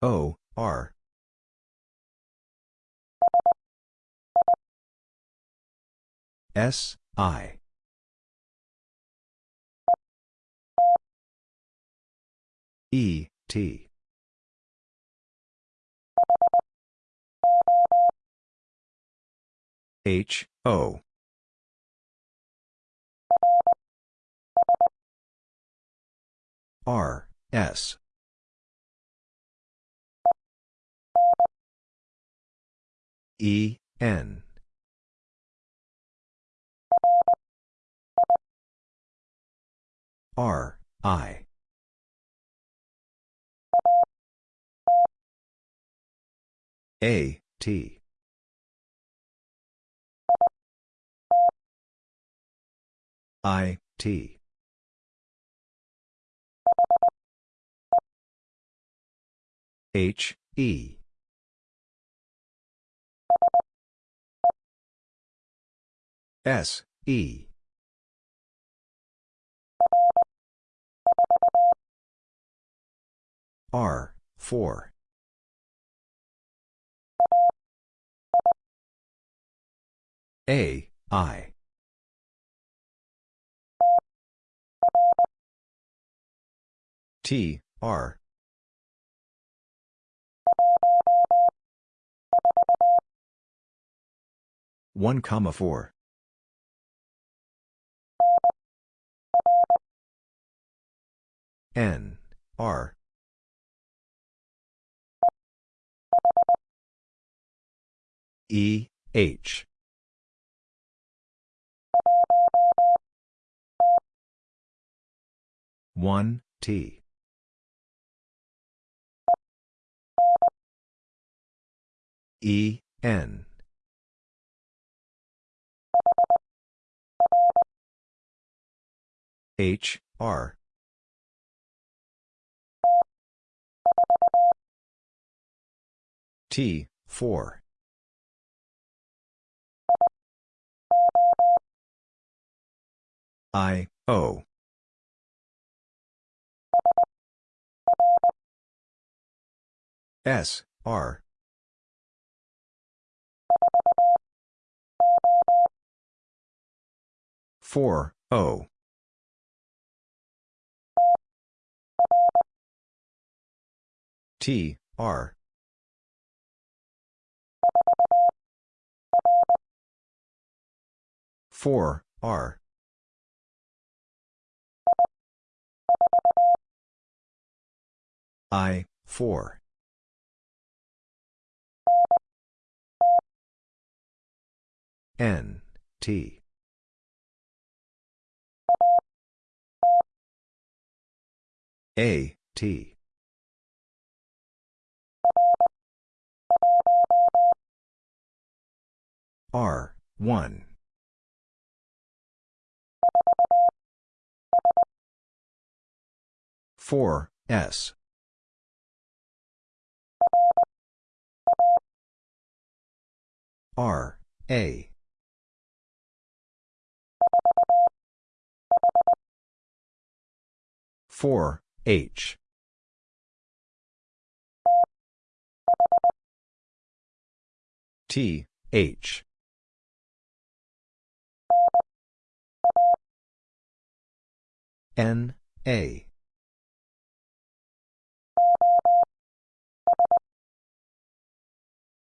O, R. S, I. E, T. H, O. R, S. E, N. R, I. A, T. I, T. H, E. S, E. R, 4. A, I. T, R. One comma four. N, R. E, H. One T E N H R T 4 I O. S, R. Four O T R four R I four N, T. A, T. R, 1. Four S. R A. Four H. T H N A.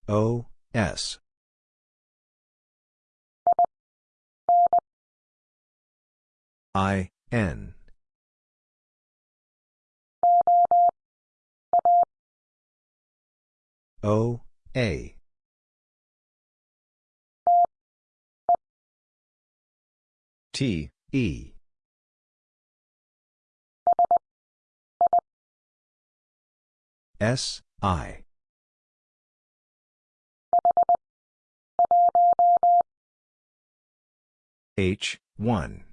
O S. I N. O A. T E S I. H 1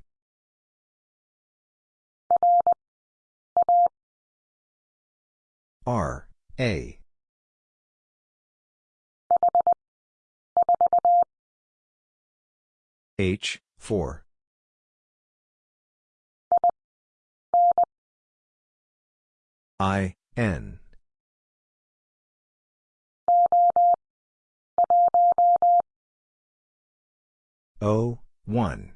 R A. H 4 I N O, 1.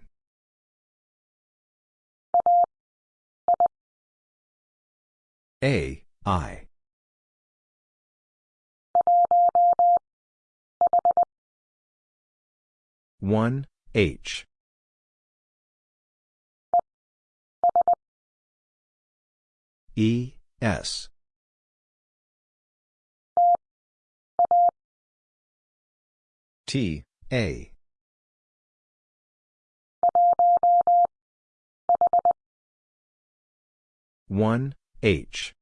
A, I. One H E S T A. One H.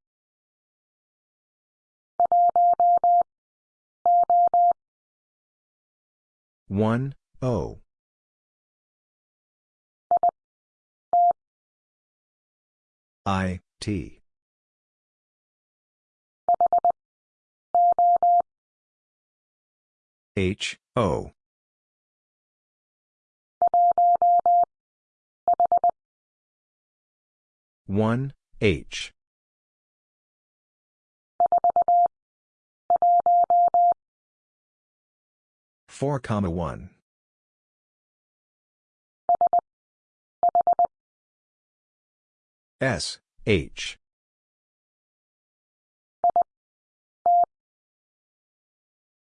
One O. I T. H O. One H. Four comma one. S H.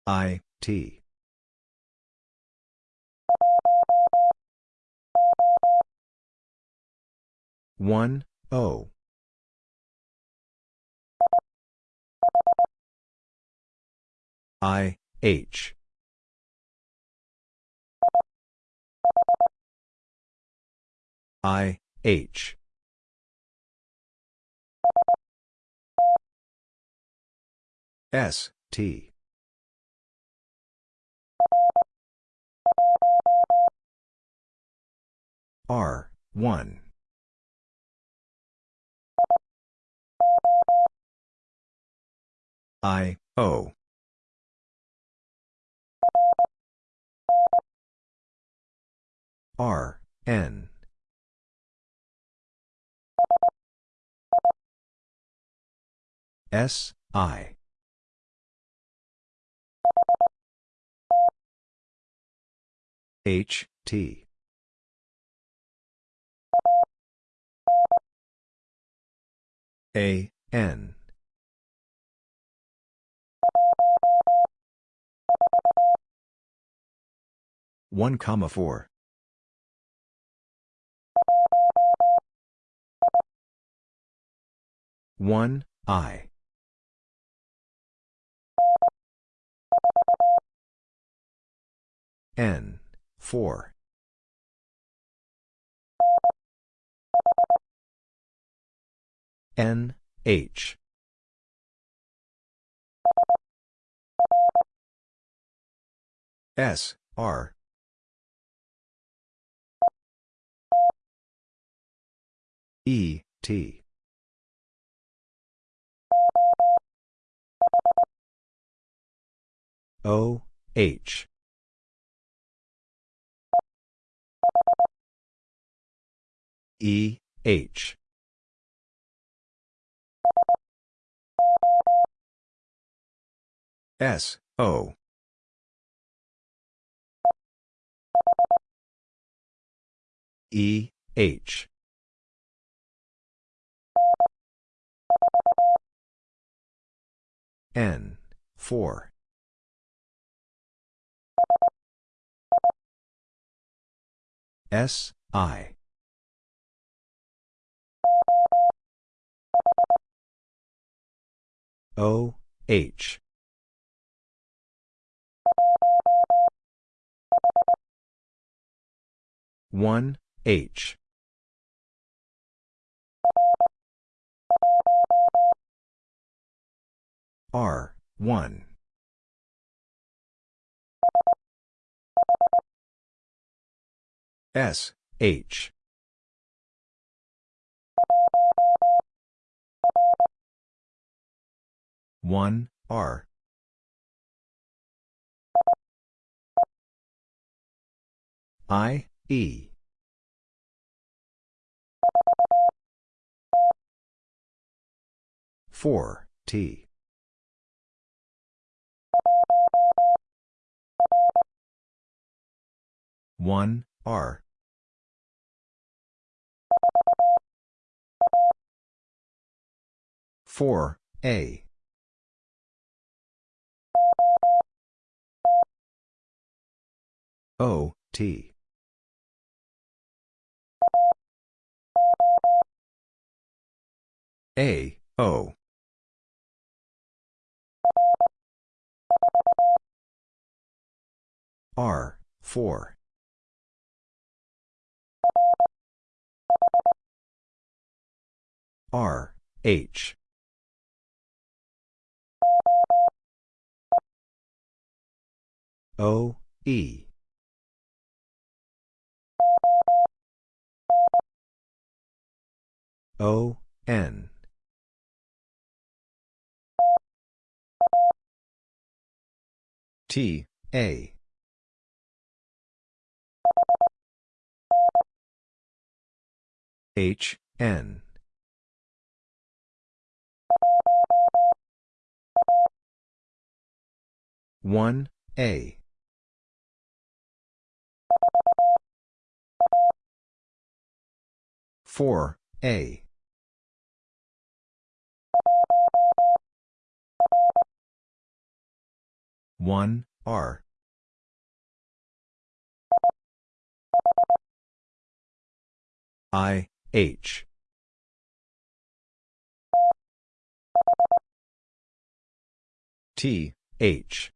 I T one O. I H. I H. S T. R 1 I O. R N. S I. H T. A N. One comma four. One I. N four. N H. S R. E T. O H. E H S O. E H. N 4 S I O H one H. R one. S H one R. I E. four T. 1, R. Four A O T. A O. R 4 R H. O, E. O, N. T, A. H, N. One A four A one R. I H. T H.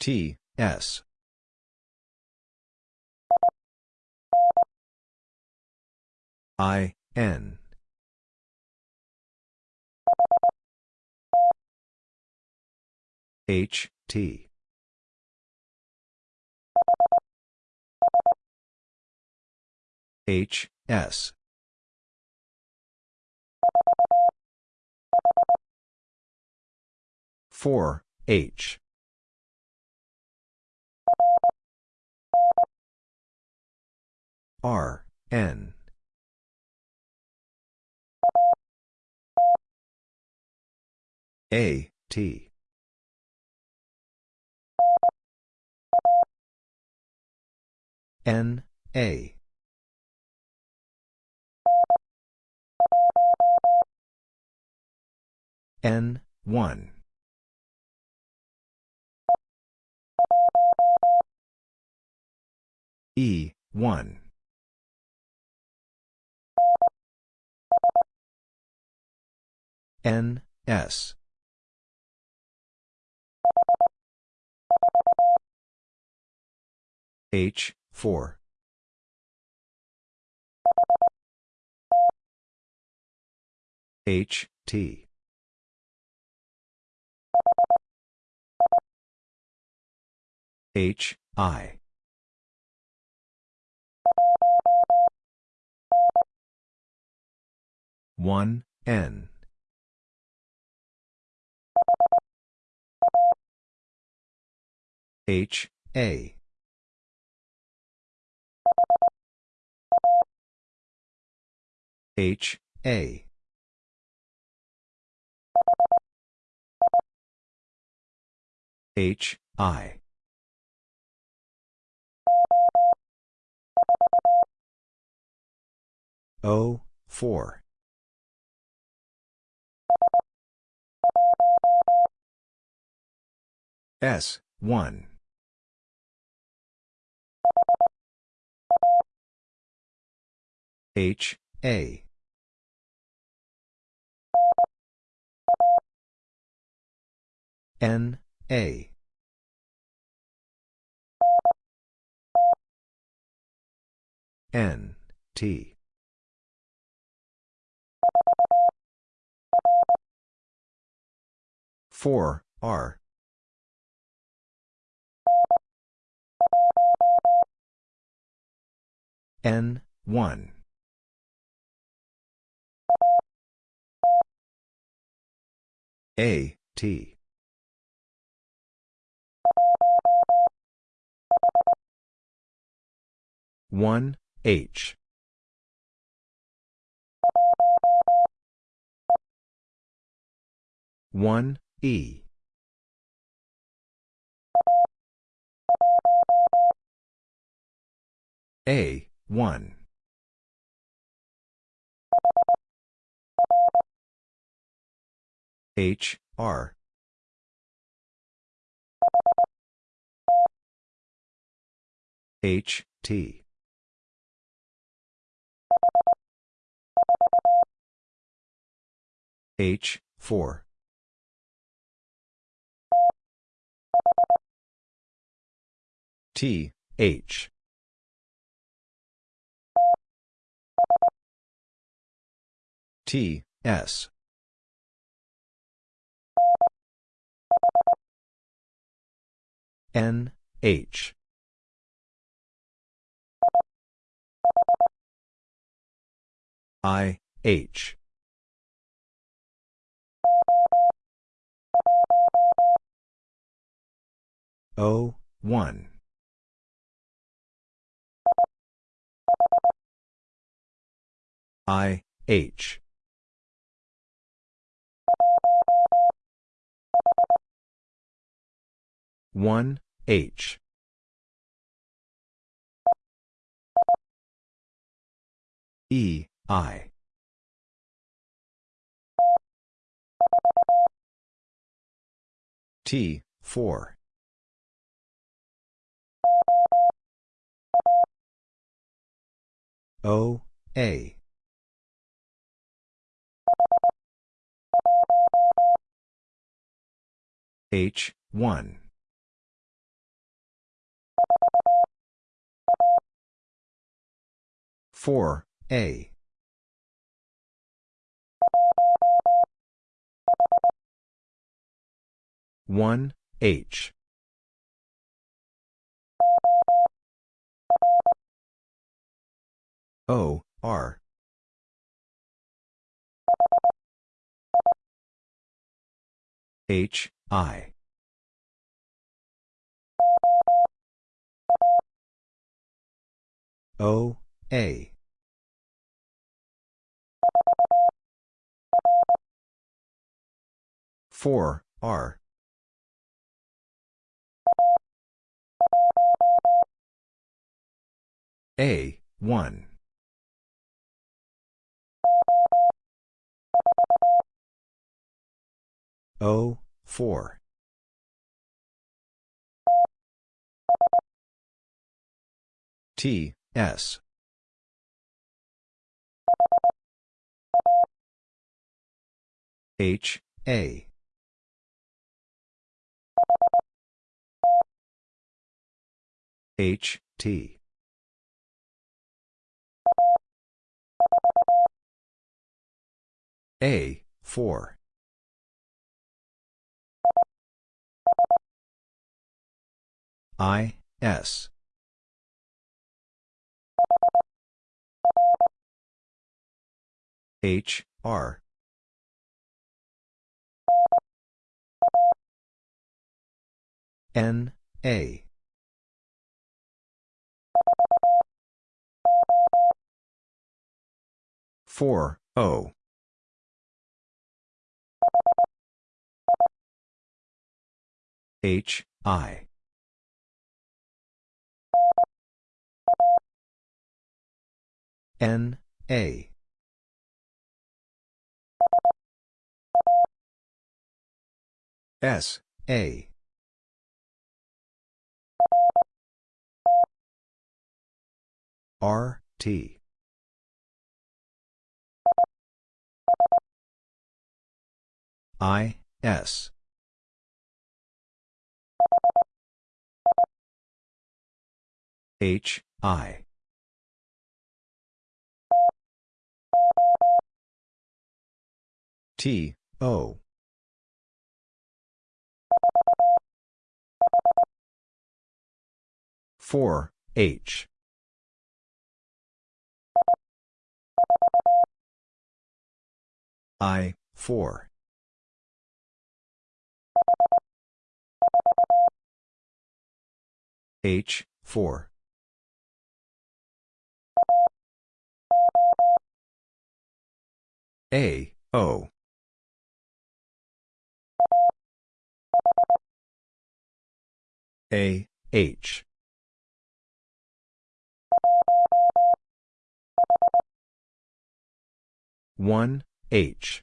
T, S. I, N. H, T. H, S. Four H R N A T N A N 1 E, 1. N, S. H, 4. H, T. H, I. One N H A. H A. H I. O 4 S, 1. H, A. N, A. N, T. Four R N one. A T. One H. One E. A, 1. H, R. H, T. H, 4. T, H. T, S. N, H. I, H. O, 1. I, H. One H. E I. T four. O A H one. Four A. One H. O R H I O A. Four R. A one O four. T S. H A. H T. A 4 I S. H R. N A. Four O. H I N A. S A. R T. I S. H I T O. Four H. I four. H four. A O A, H. One H.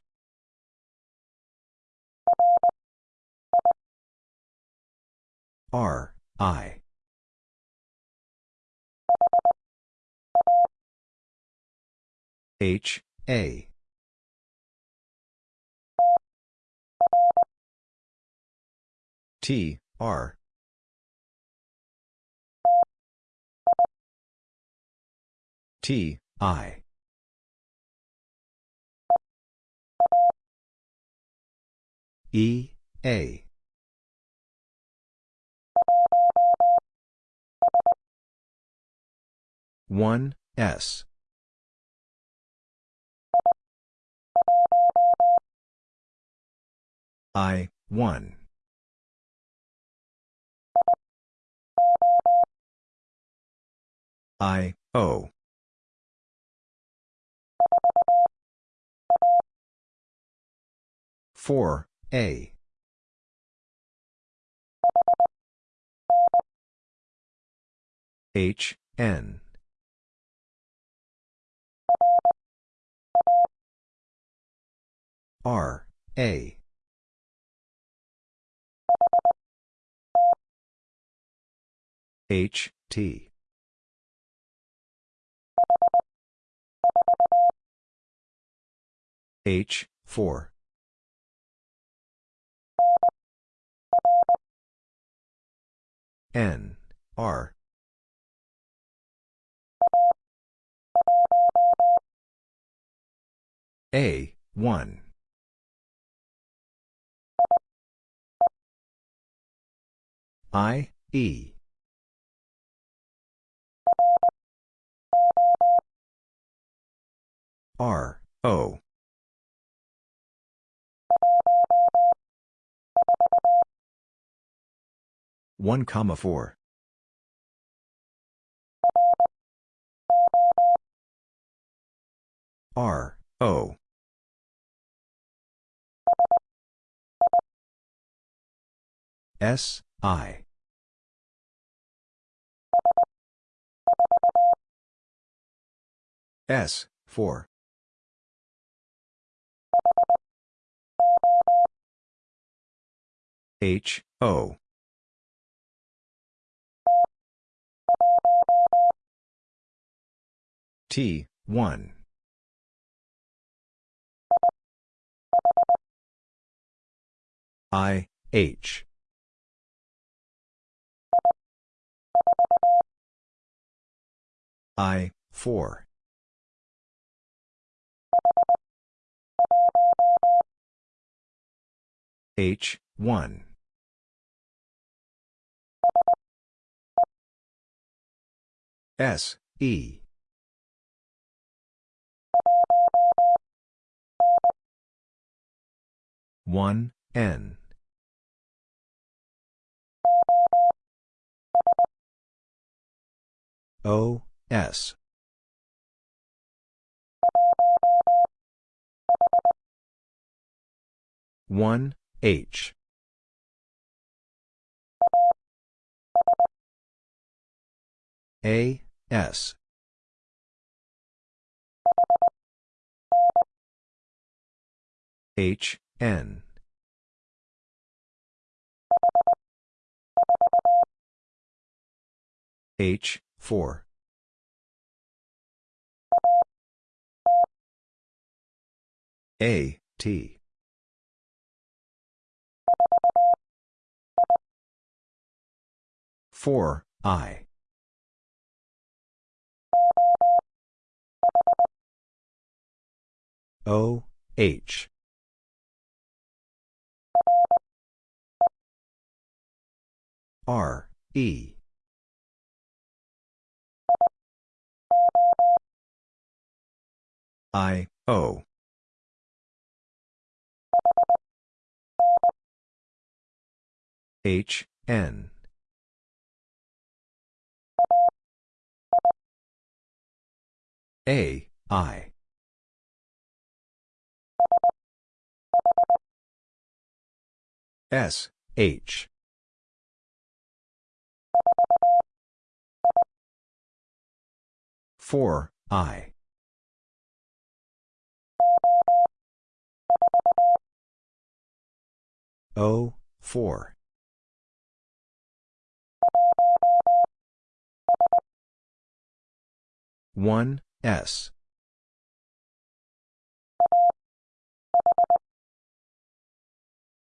R I. H A. T R. T, I. E, A. One S I one I O four A. H N. R A. H T H 4 N R A 1 I, E. R, O. One comma four. R, O. S, I. S, 4. H, O. T, 1. I, H. I, 4. H, 1. S, E. One N. O S. One H. A S. H N. H 4 A T. Four I O H. R E. I O. H N. A I S, H. Four, I O four One, S.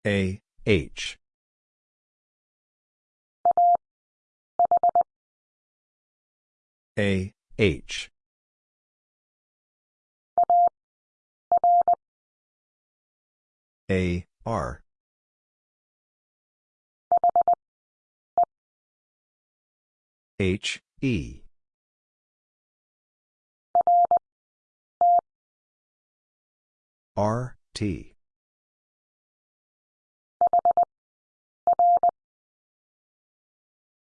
A, H. A H. A R. H E. R T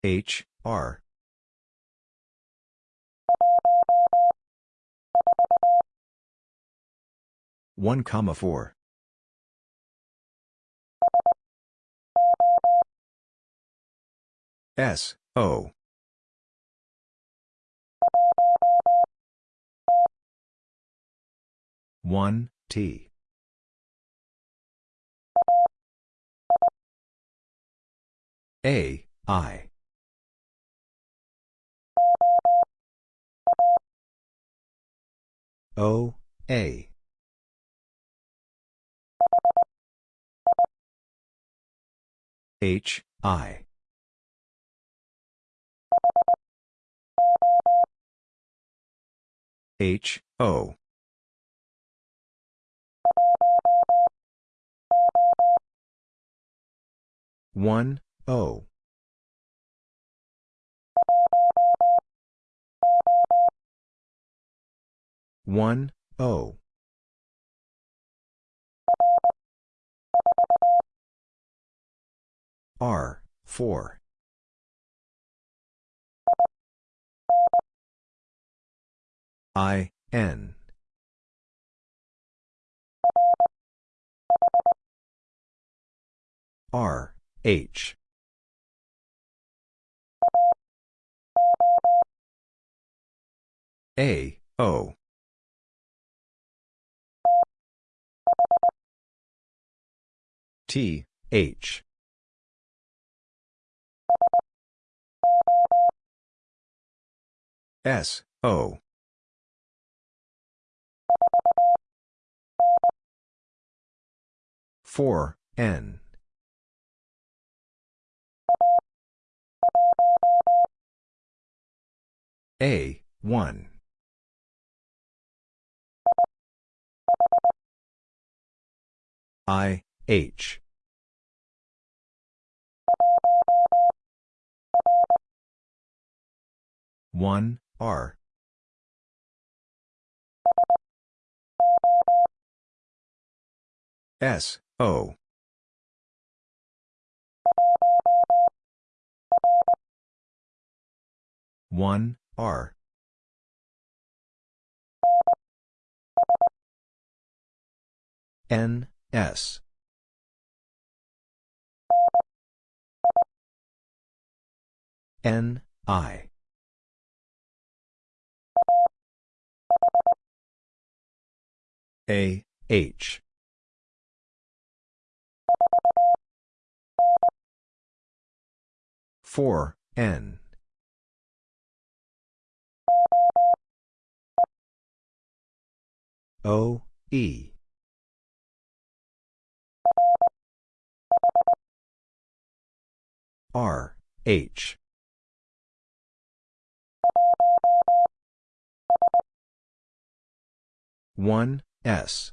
H R. One comma four. S O. One T A I. O A. H I. H O. One O. One O. R four. I N. R H A O. T H. S O. Four N A one. I H. One R. S O one R. N S. N I. A H four N. O E. R H. one S.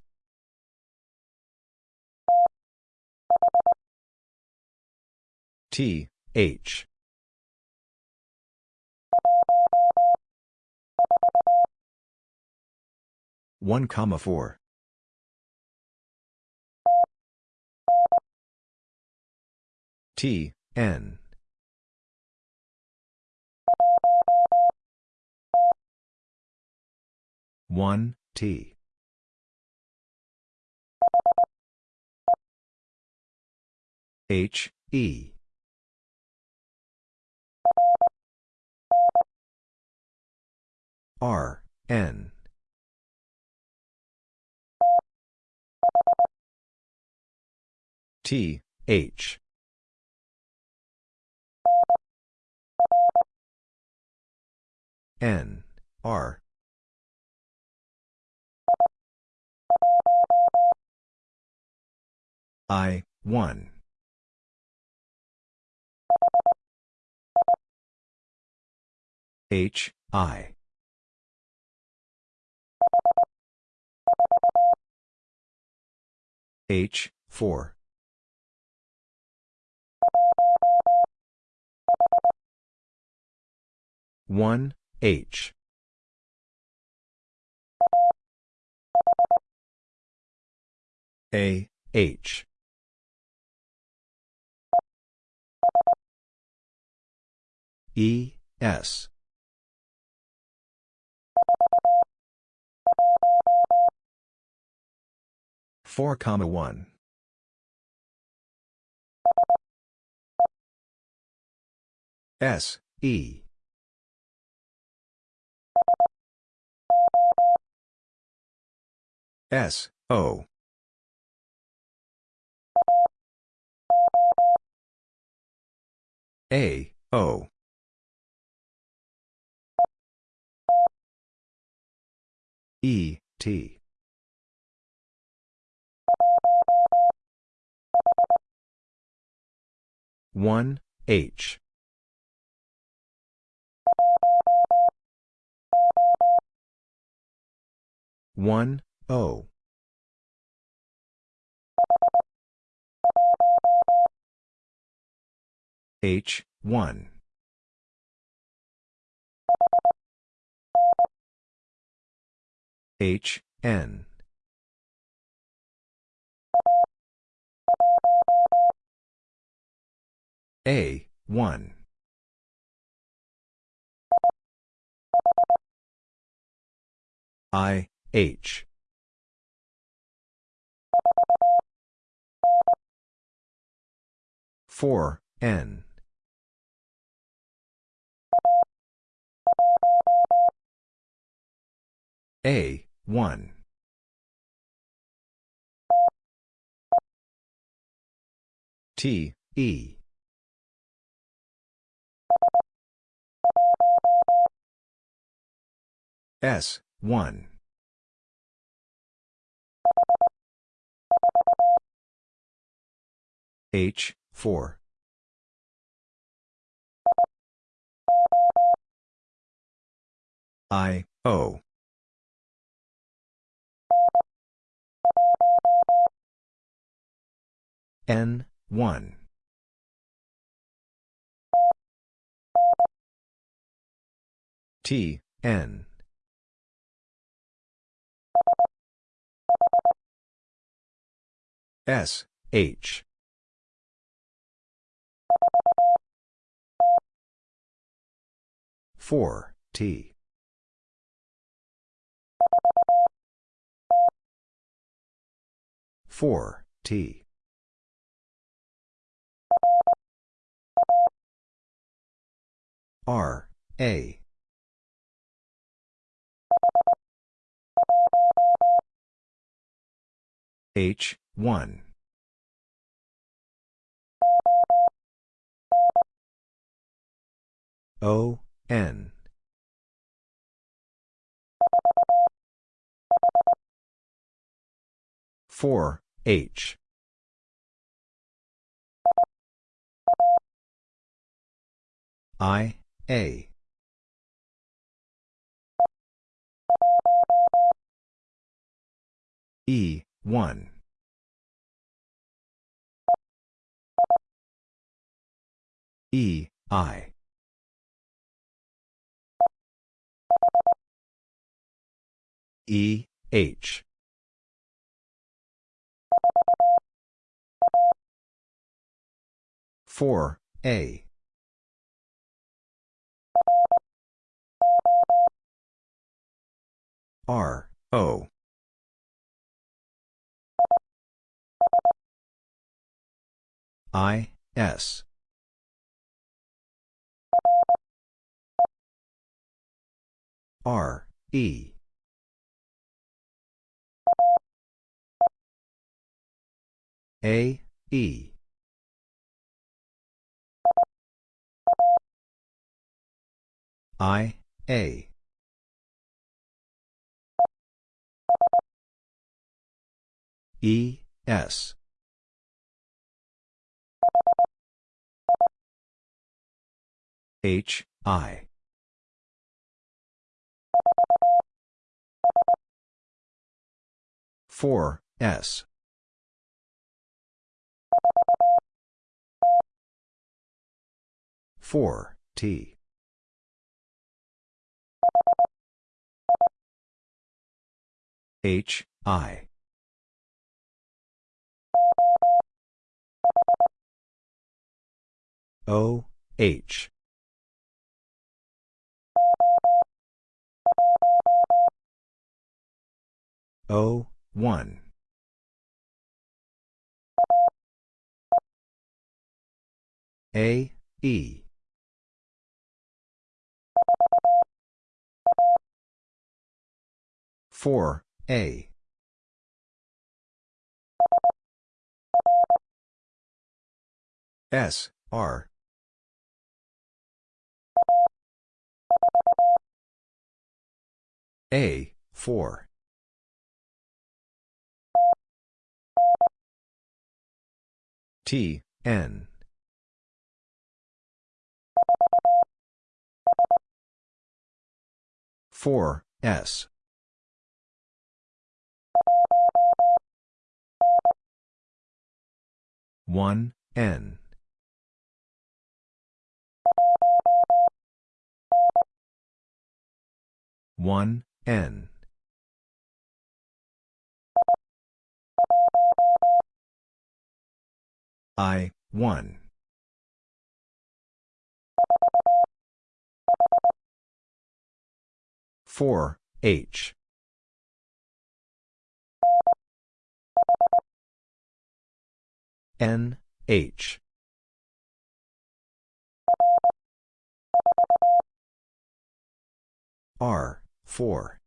T H one comma four. T N. One T. H E R N T H. N, R. I, 1. H, I. H, 4. One H. A H. E S 4 comma 1. S, E. S, O. A, O. E, T. One H. One O. H one H N A, 1. I, H. Four N A one T E S, 1. H, 4. I, O. N, 1. T, N. S, H. Four T four T R A H, 1. O, N. Four H I A E, 1. E, I. E, H. Four A. R, O. I, S. R, E. A, E. I, A. E, S. H, I. Four S four T H I O H O, 1. A, E. Four A S R A four. T, N. Four S. One N one N. I, 1. Four H. N H. R four.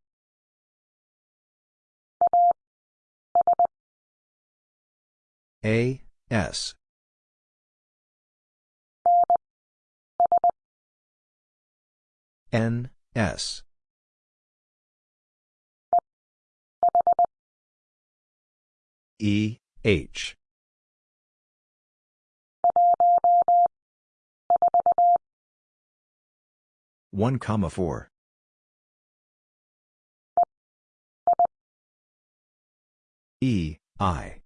A S. N S. E H. One comma four E I.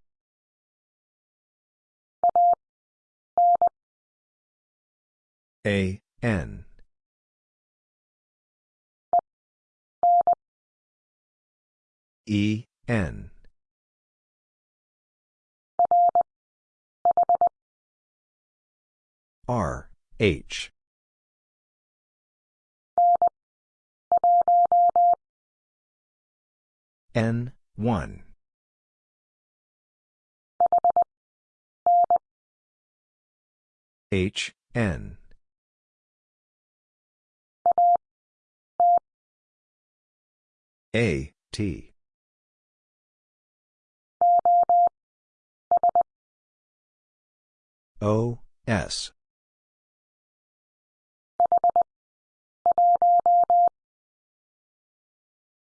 A N. E N. R H. N 1 H N. A T. O S.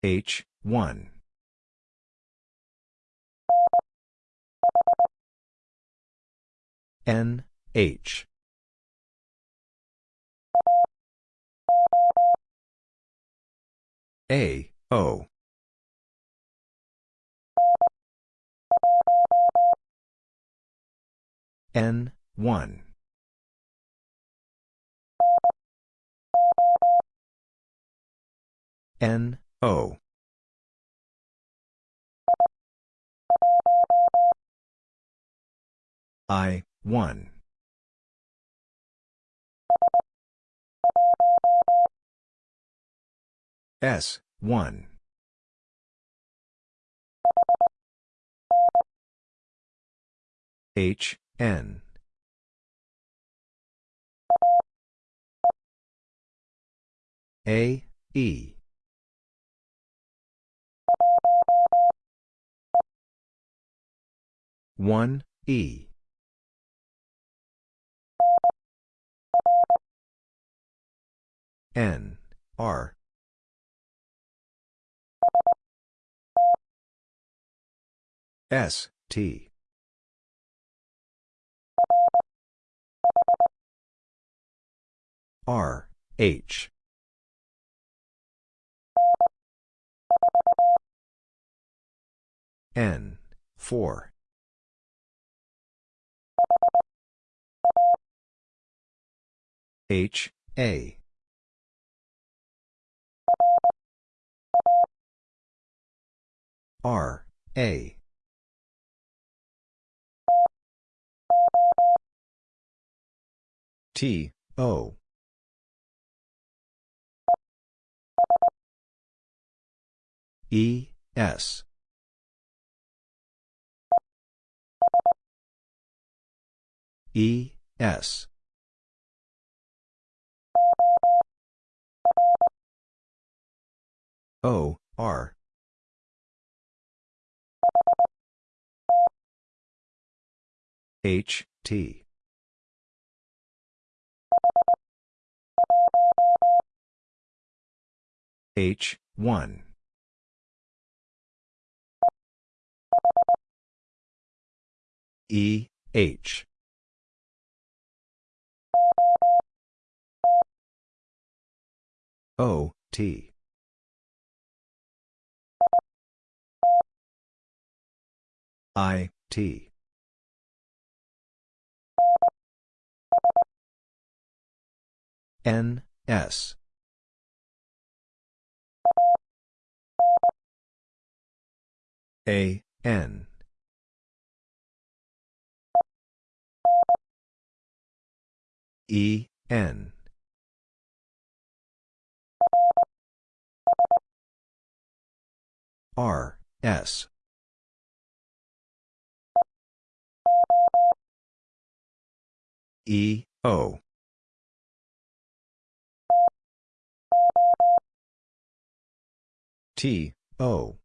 H 1 N H A O. N 1 N O. I 1 S 1 H N A E 1, E. N. R S T. R H. N 4 H A. R A T O. E S. E S. O R H T. H 1 E H. O T. I T N S. A N. E N. R S. E O T O.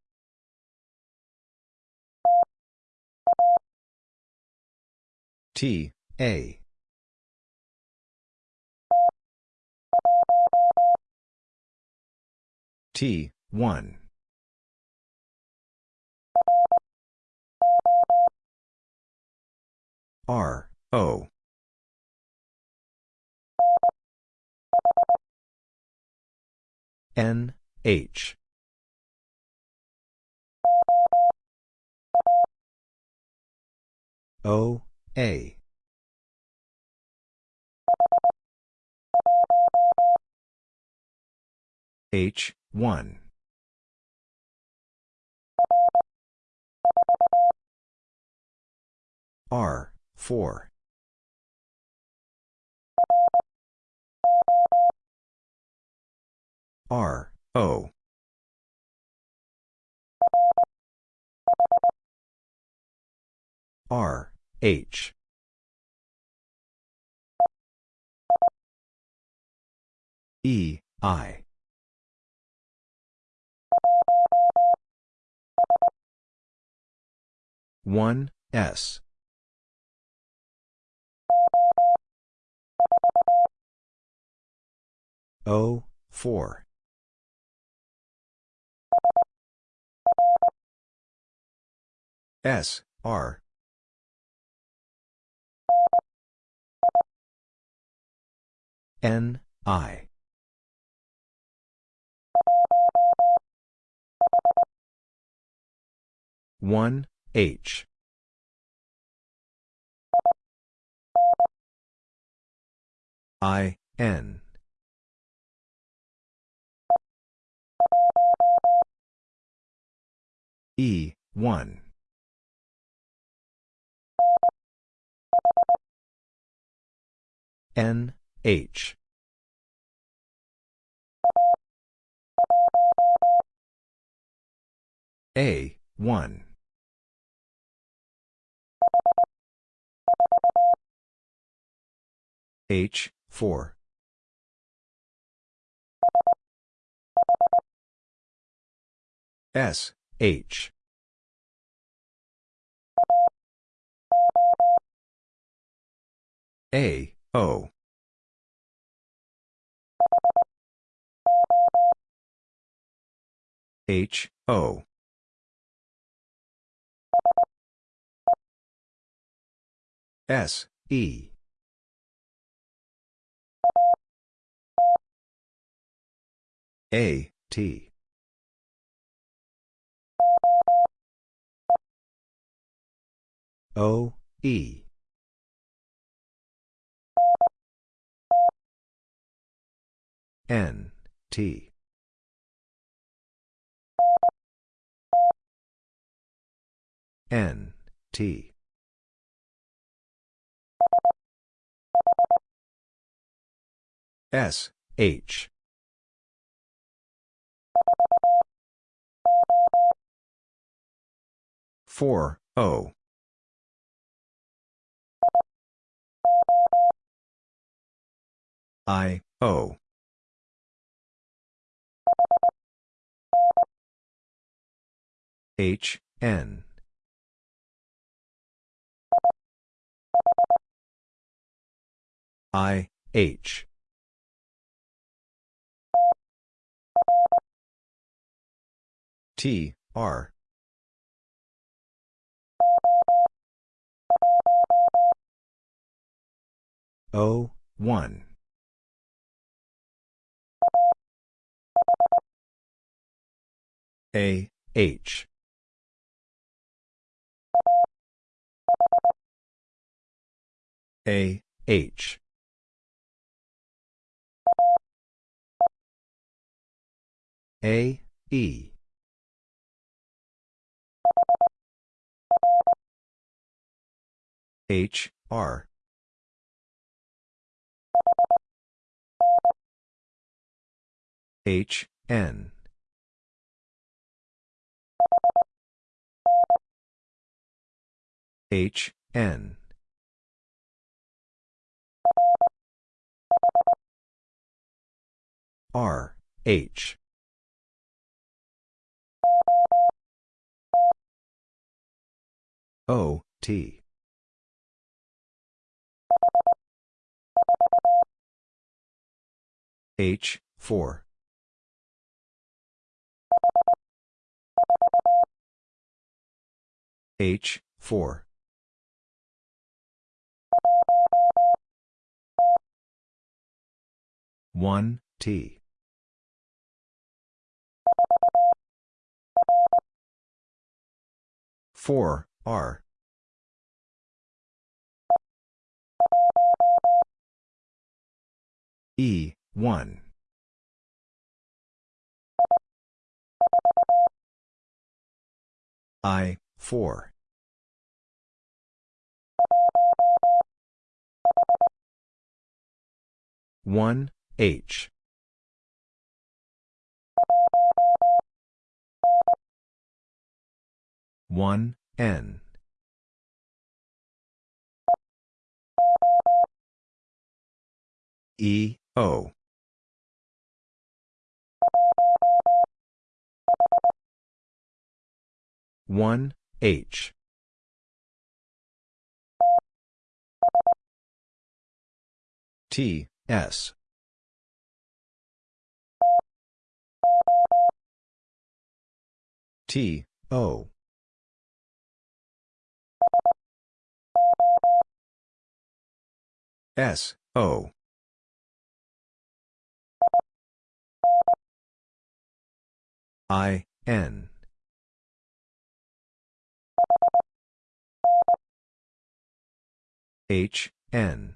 T A. T 1 R O. N H O A. H 1 R 4 R O. R H. E. I. 1 S. O 4 S R N I. One H. I N. E one. N H. A 1 H 4 S H. A O H, O. S, E. A, T. O, E. N, T. N, T. S, H. Four O I O H N. I H. T R. O, 1. A, H. A, H. A, E. H, R. H, N. H, N. R, H. O, T. H, 4. H, 4. One T. Four R. E one. I four. One H. One N. E O. One H. T S T O. S O. I N. H N.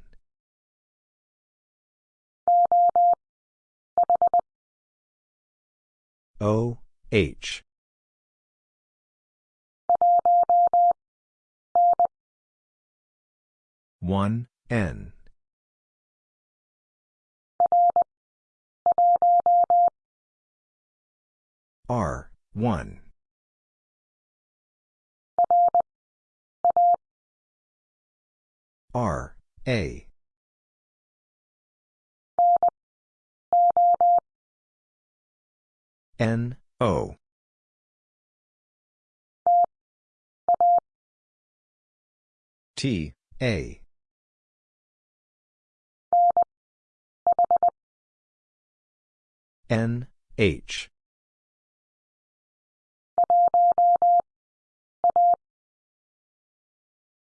O H one N. R one. R A. N O. T A N, H.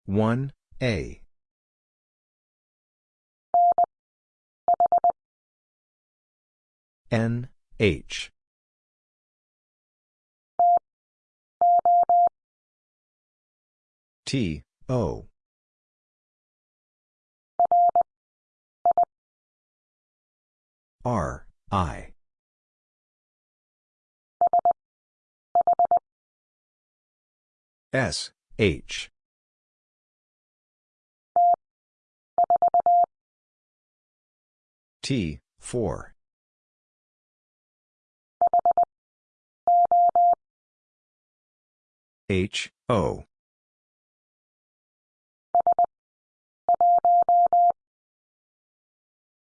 One A. N H. T O. R I S H T, 4. H, O.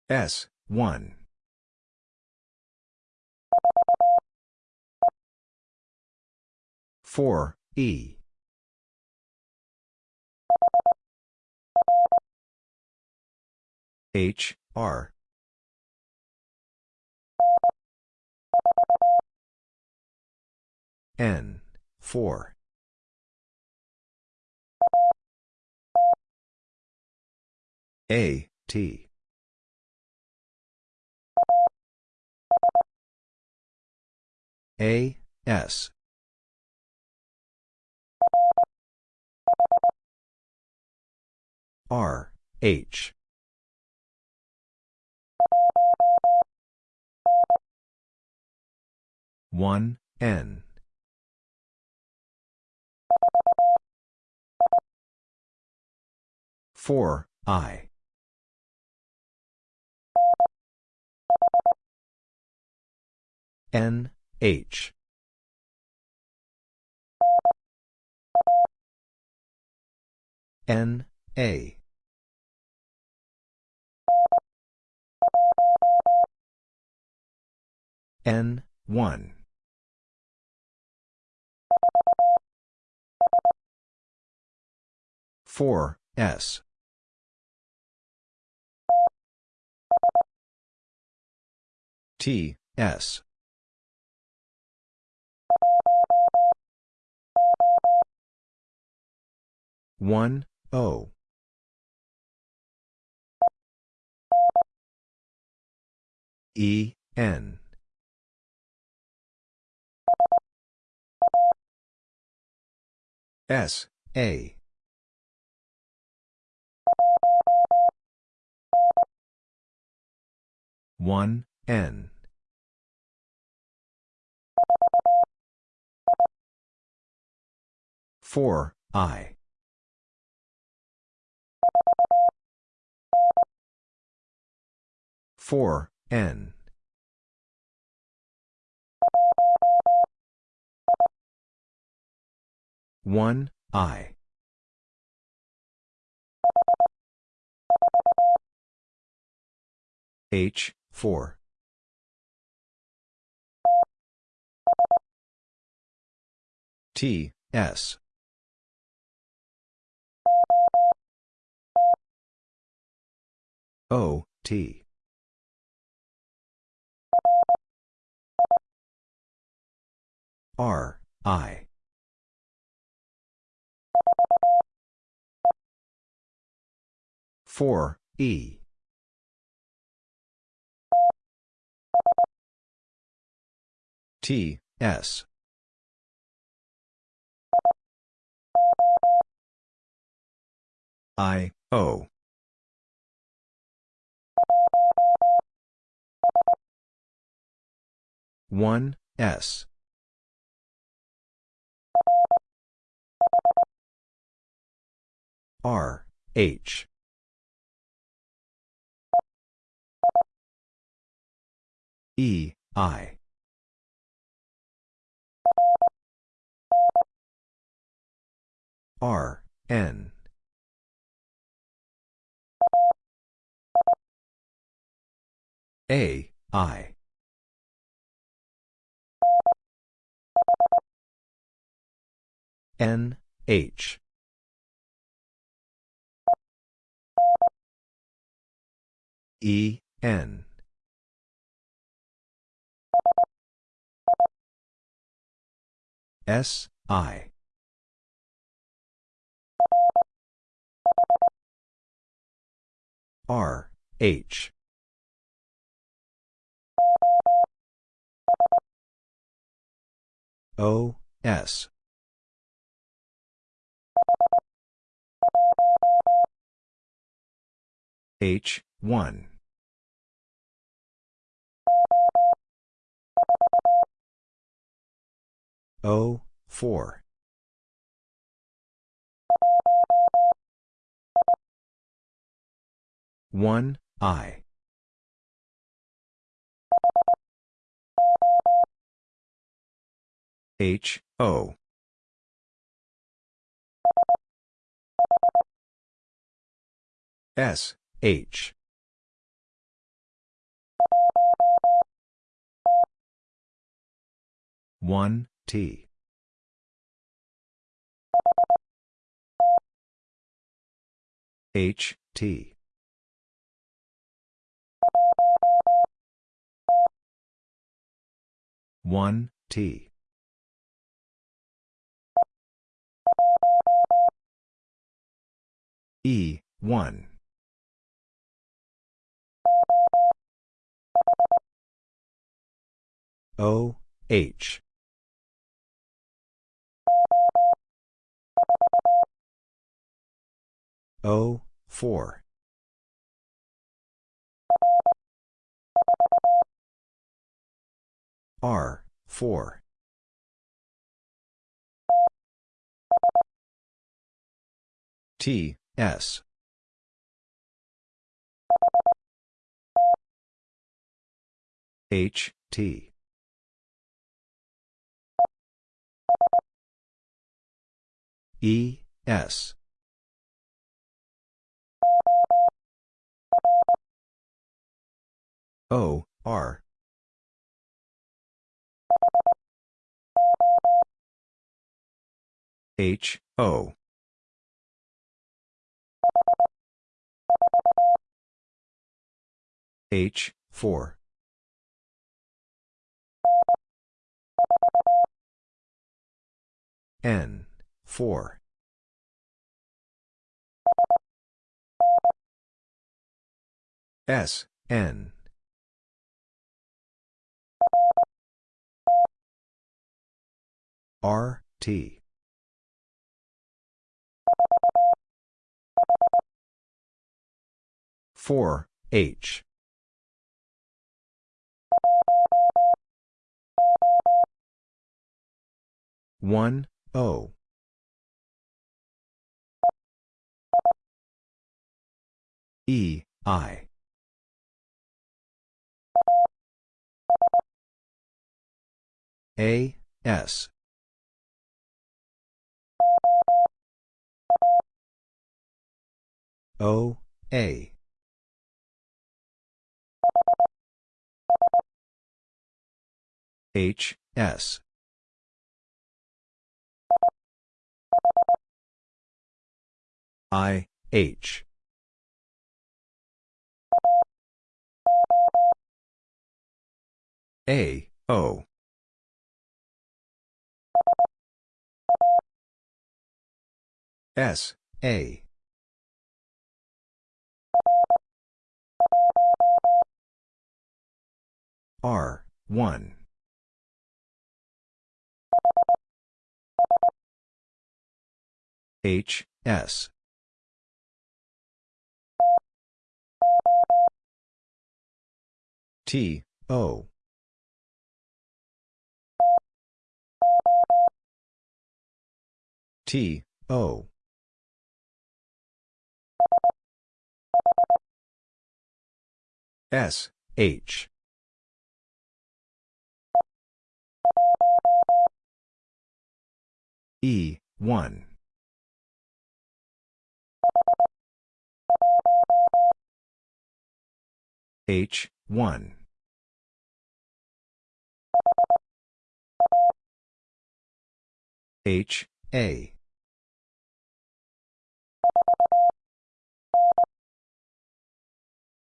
S, 1. Four E H R. N four. A T. A S. R H one N. four I. N H. N A. N 1 4 S. T S. One O. E N. S A one N. Four I. Four N. One I. H, 4. T, S. O, T. R, I. Four E T S. I O. one S. R H. E I R, N. A, I. N, H. E, N. S, I. R H. O S. H one. O four. 1, I. H, O. S, H. One T H T one T. E one. O H. O, 4. R, 4. T, S. H, T. E, S. O, R. H, O. H, 4. N, 4. S, N. R, T. Four H. One O. E I. A S O A. H S. I H. A O. S A R 1 H S. T O. T O S H. E 1 H 1 H A.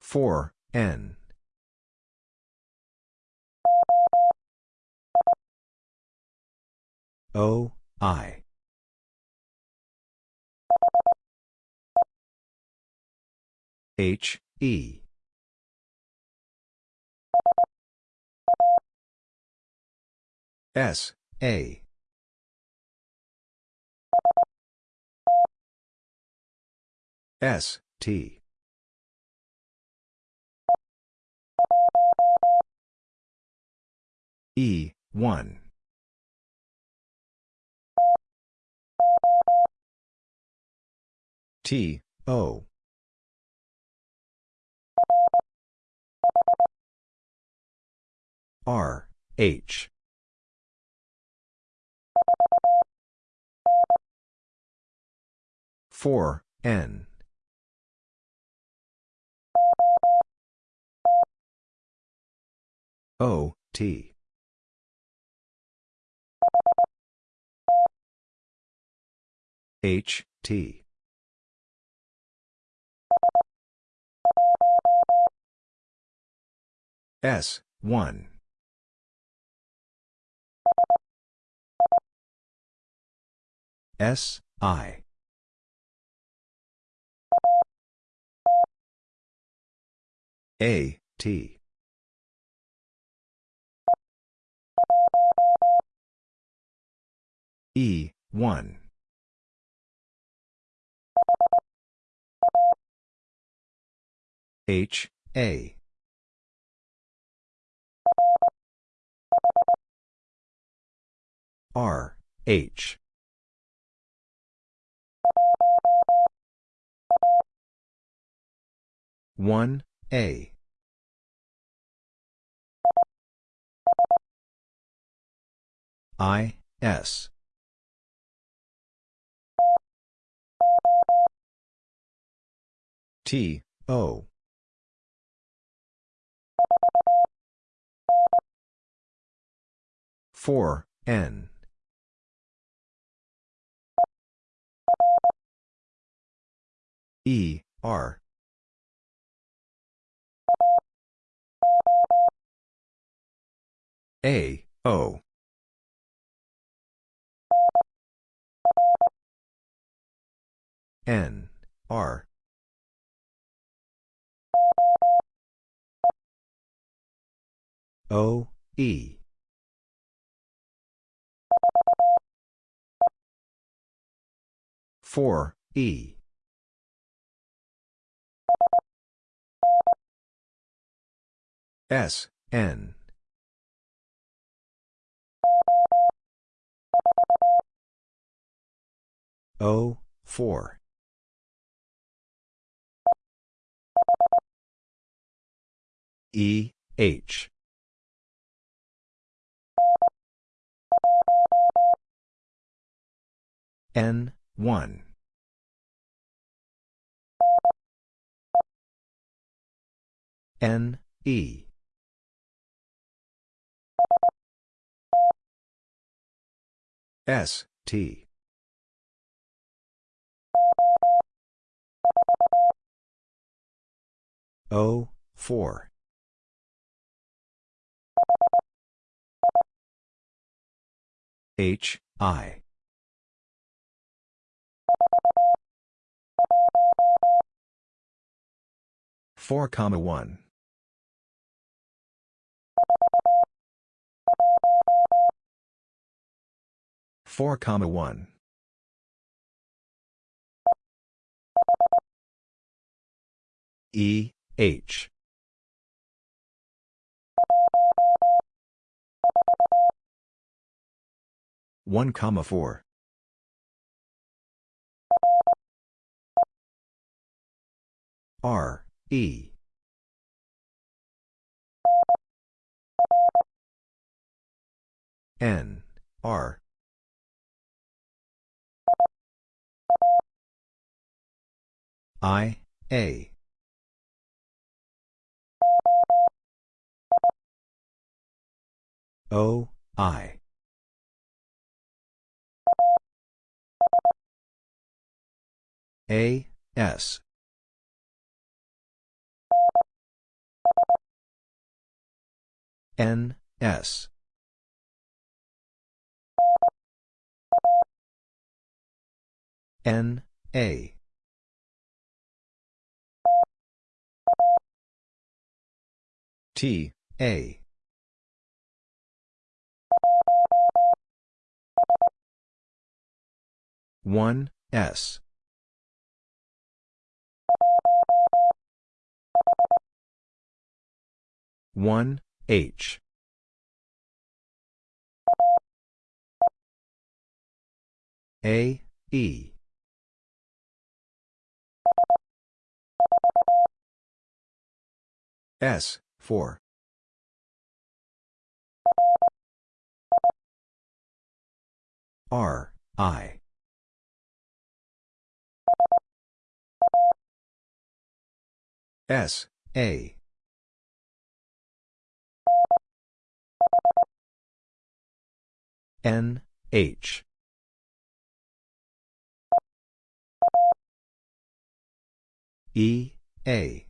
Four N O, I. H, E. S, A. S, T. E, 1. T, O. R, H. Four N O T. H T. S one. S I. A, T. E, 1. H, A. R, H. One A I S T O four N E R A, O. N, R. O, E. Four, E. S, N. O, 4. E, H. N, 1. N, E. S, T. O, 4. H, I. Four comma one. Four comma one. E, H. One comma four. R, E. N, R. I, A. O, I. A, S. N, S. N, A. T, A. One S one H. A E. S four. R I S, A. N, H. E, A.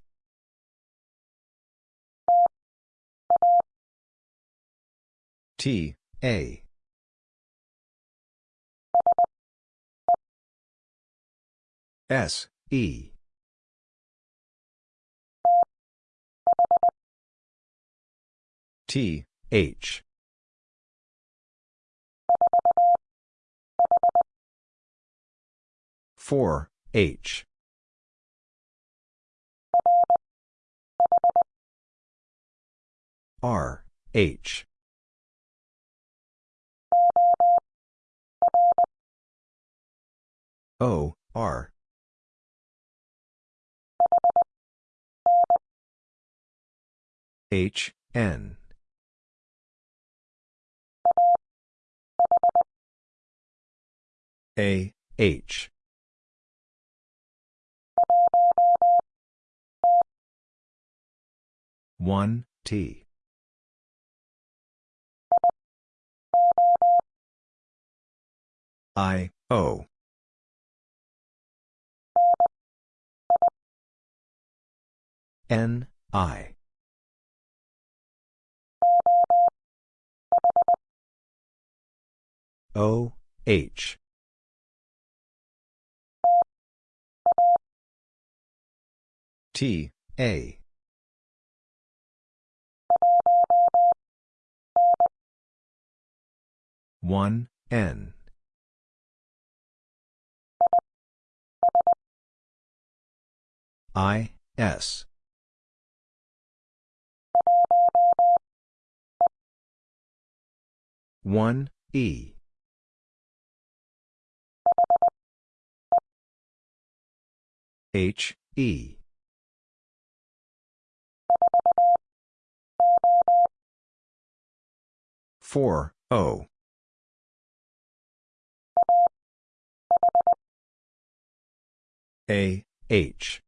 T, A. S, E. T, H. Four H. R H. O R H N. A H. One T. I O. N I O H. T A. One N. I S. One E H E. Four O. A H.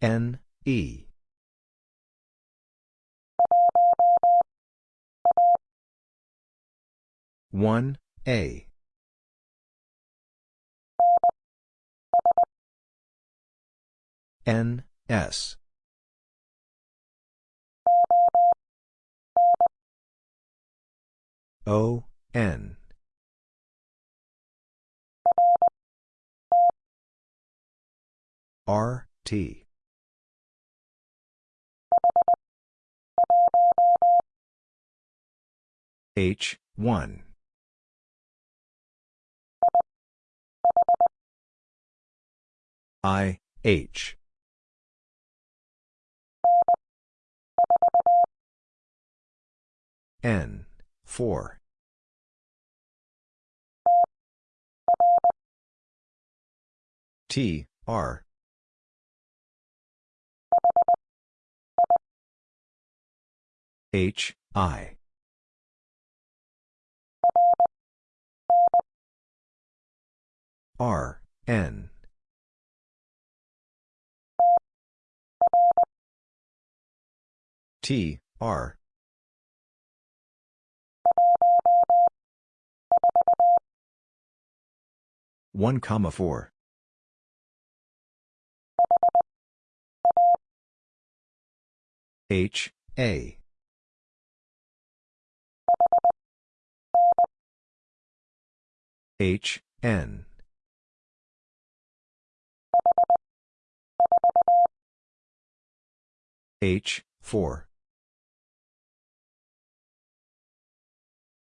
N E. One A N S. O N. R T. H one. I H N four. T R. H I. R N T R one comma four H A H, N. H, 4.